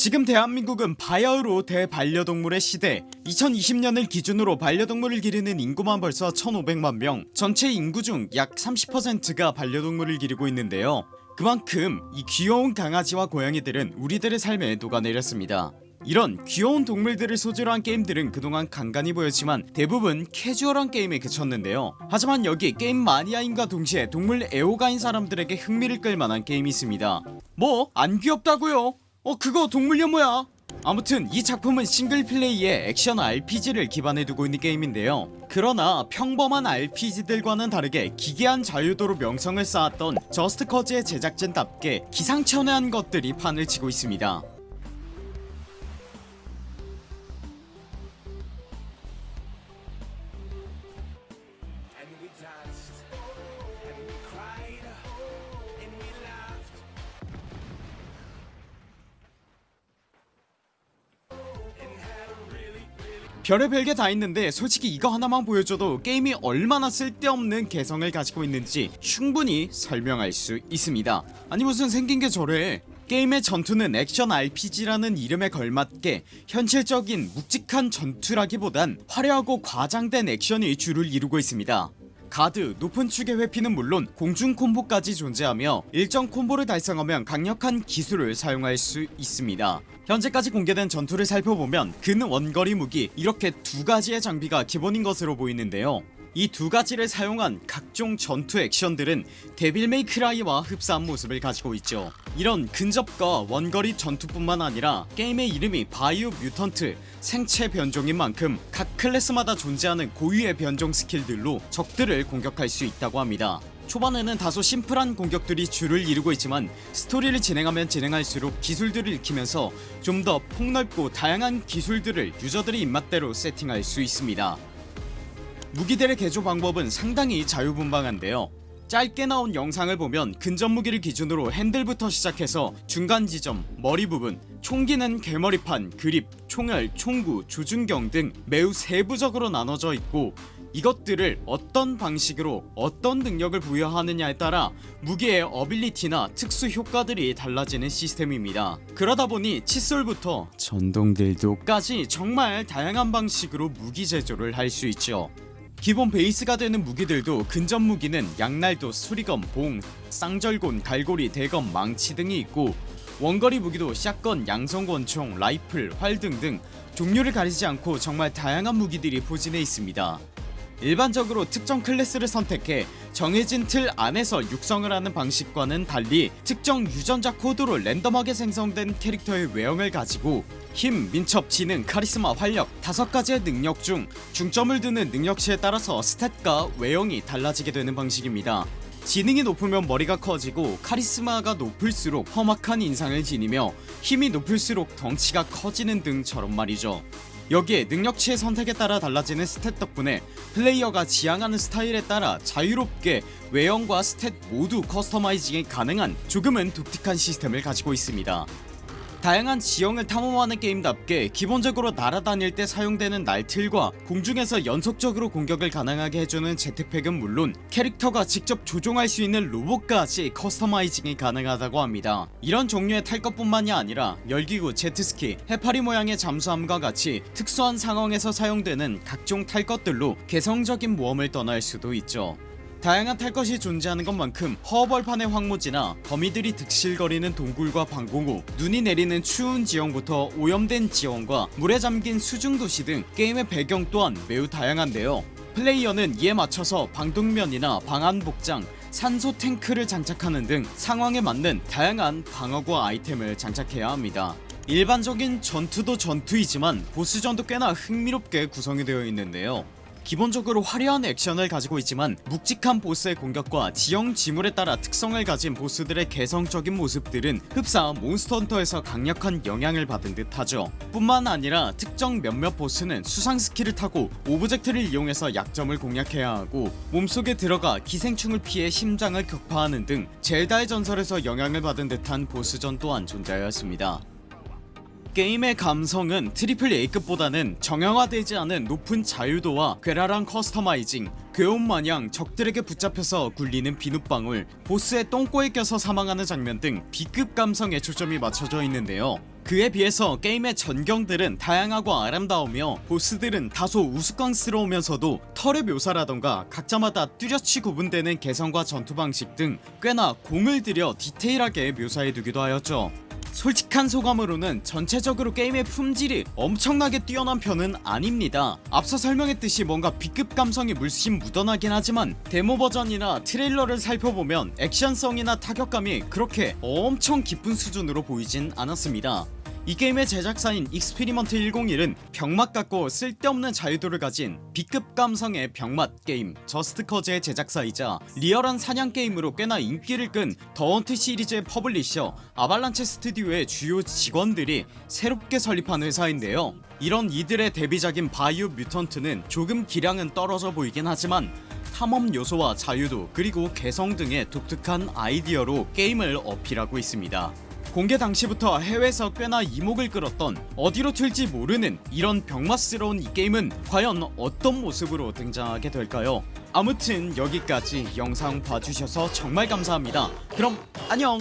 지금 대한민국은 바야흐로 대반려동물의 시대. 2020년을 기준으로 반려동물을 기르는 인구만 벌써 1500만명. 전체 인구 중 약 30%가 반려동물을 기르고 있는데요. 그만큼 이 귀여운 강아지와 고양이들은 우리들의 삶에 녹아내렸습니다. 이런 귀여운 동물들을 소재로 한 게임들은 그동안 간간히 보였지만 대부분 캐주얼한 게임에 그쳤는데요. 하지만 여기 게임 마니아인과 동시에 동물 애호가인 사람들에게 흥미를 끌만한 게임이 있습니다. 뭐? 안 귀엽다고요 어 그거 동물연모야? 아무튼 이 작품은 싱글플레이의 액션 RPG를 기반에 두고 있는 게임인데요. 그러나 평범한 RPG들과는 다르게 기괴한 자유도로 명성을 쌓았던 저스트커즈의 제작진답게 기상천외한 것들이 판을 치고 있습니다 별의별 게 다 있는데 솔직히 이거 하나만 보여줘도 게임이 얼마나 쓸데없는 개성을 가지고 있는지 충분히 설명할 수 있습니다. 아니 무슨 생긴게 저래? 게임의 전투는 액션 RPG라는 이름에 걸맞게 현실적인 묵직한 전투라기보단 화려하고 과장된 액션이 주를 이루고 있습니다 가드, 높은 축의 회피는 물론 공중 콤보까지 존재하며 일정 콤보를 달성하면 강력한 기술을 사용할 수 있습니다. 현재까지 공개된 전투를 살펴보면 근 원거리 무기 이렇게 두가지의 장비가 기본인 것으로 보이는데요 이 두 가지를 사용한 각종 전투 액션들은 데빌 메이크라이와 흡사한 모습을 가지고 있죠. 이런 근접과 원거리 전투뿐만 아니라 게임의 이름이 바이오 뮤턴트 생체 변종인 만큼 각 클래스마다 존재하는 고유의 변종 스킬들로 적들을 공격할 수 있다고 합니다. 초반에는 다소 심플한 공격들이 주를 이루고 있지만 스토리를 진행하면 진행할수록 기술들을 익히면서 좀 더 폭넓고 다양한 기술들을 유저들의 입맛대로 세팅할 수 있습니다 무기들의 개조 방법은 상당히 자유분방한데요. 짧게 나온 영상을 보면 근접 무기를 기준으로 핸들부터 시작해서 중간 지점, 머리 부분, 총기는 개머리판, 그립, 총알, 총구, 조준경 등 매우 세부적으로 나눠져 있고 이것들을 어떤 방식으로 어떤 능력을 부여하느냐에 따라 무기의 어빌리티나 특수 효과들이 달라지는 시스템입니다. 그러다보니 칫솔부터 전동딜도까지 정말 다양한 방식으로 무기 제조를 할 수 있죠 기본 베이스가 되는 무기들도 근접 무기는 양날도, 수리검, 봉, 쌍절곤, 갈고리, 대검, 망치 등이 있고 원거리 무기도 샷건, 양성권총, 라이플, 활 등등 종류를 가리지 않고 정말 다양한 무기들이 포진해 있습니다 일반적으로 특정 클래스를 선택해 정해진 틀 안에서 육성을 하는 방식과는 달리 특정 유전자 코드로 랜덤하게 생성된 캐릭터의 외형을 가지고 힘, 민첩, 지능, 카리스마, 활력 다섯 가지의 능력 중 중점을 두는 능력치에 따라서 stat과 외형이 달라지게 되는 방식입니다. 지능이 높으면 머리가 커지고 카리스마가 높을수록 험악한 인상을 지니며 힘이 높을수록 덩치가 커지는 등처럼 말이죠 여기에 능력치의 선택에 따라 달라지는 stat 덕분에 플레이어가 지향하는 스타일에 따라 자유롭게 외형과 stat 모두 customizing이 가능한 조금은 독특한 시스템을 가지고 있습니다 다양한 지형을 탐험하는 게임답게 기본적으로 날아다닐 때 사용되는 날틀과 공중에서 연속적으로 공격을 가능하게 해주는 jet pack은 물론 캐릭터가 직접 조종할 수 있는 로봇까지 customizing이 가능하다고 합니다. 이런 종류의 탈 것뿐만이 아니라 열기구, 제트스키, 해파리 모양의 잠수함과 같이 특수한 상황에서 사용되는 각종 탈 것들로 개성적인 모험을 떠날 수도 있죠 다양한 탈 것이 존재하는 것만큼 허벌판의 황무지나 거미들이 득실거리는 동굴과 방공호 눈이 내리는 추운 지형부터 오염된 지형과 물에 잠긴 수중도시 등 게임의 배경 또한 매우 다양한데요. 플레이어는 이에 맞춰서 방독면이나 방한복장 산소 탱크를 장착하는 등 상황에 맞는 다양한 방어구 아이템을 장착해야 합니다. 일반적인 전투도 전투이지만 보스전도 꽤나 흥미롭게 구성이 되어 있는데요 기본적으로 화려한 액션을 가지고 있지만 묵직한 보스의 공격과 지형 지물에 따라 특성을 가진 보스들의 개성적인 모습들은 흡사 몬스터헌터에서 강력한 영향을 받은 듯 하죠. 뿐만 아니라 특정 몇몇 보스는 수상 스키를 타고 object를 이용해서 약점을 공략해야 하고 몸속에 들어가 기생충을 피해 심장을 격파하는 등 젤다의 전설에서 영향을 받은 듯한 보스전 또한 존재하였습니다 게임의 감성은 triple A급보다는 정형화되지 않은 높은 자유도와 괴랄한 customizing 괴혼마냥 적들에게 붙잡혀서 굴리는 비눗방울 보스의 똥꼬에 껴서 사망하는 장면 등 B급 감성에 초점이 맞춰져 있는데요. 그에 비해서 게임의 전경들은 다양하고 아름다우며 보스들은 다소 우스꽝스러우면서도 털의 묘사라던가 각자마다 뚜렷이 구분되는 개성과 전투 방식 등 꽤나 공을 들여 디테일하게 묘사해두기도 하였죠 솔직한 소감으로는 전체적으로 게임의 품질이 엄청나게 뛰어난 편은 아닙니다. 앞서 설명했듯이 뭔가 B급 감성이 물씬 묻어나긴 하지만 데모 버전이나 트레일러를 살펴보면 액션성이나 타격감이 그렇게 엄청 깊은 수준으로 보이진 않았습니다 이 게임의 제작사인 익스피리먼트 101은 병맛 같고 쓸데없는 자유도를 가진 B급 감성의 병맛 게임 저스트 코즈의 제작사이자 리얼한 사냥 게임으로 꽤나 인기를 끈 더 헌터 시리즈의 publisher 아발란체 스튜디오의 주요 직원들이 새롭게 설립한 회사인데요. 이런 이들의 데뷔작인 바이오 뮤턴트는 조금 기량은 떨어져 보이긴 하지만 탐험 요소와 자유도 그리고 개성 등의 독특한 아이디어로 게임을 어필하고 있습니다 공개 당시부터 해외에서 꽤나 이목을 끌었던 어디로 튈지 모르는 이런 병맛스러운 이 게임은 과연 어떤 모습으로 등장하게 될까요? 아무튼 여기까지 영상 봐주셔서 정말 감사합니다. 그럼 안녕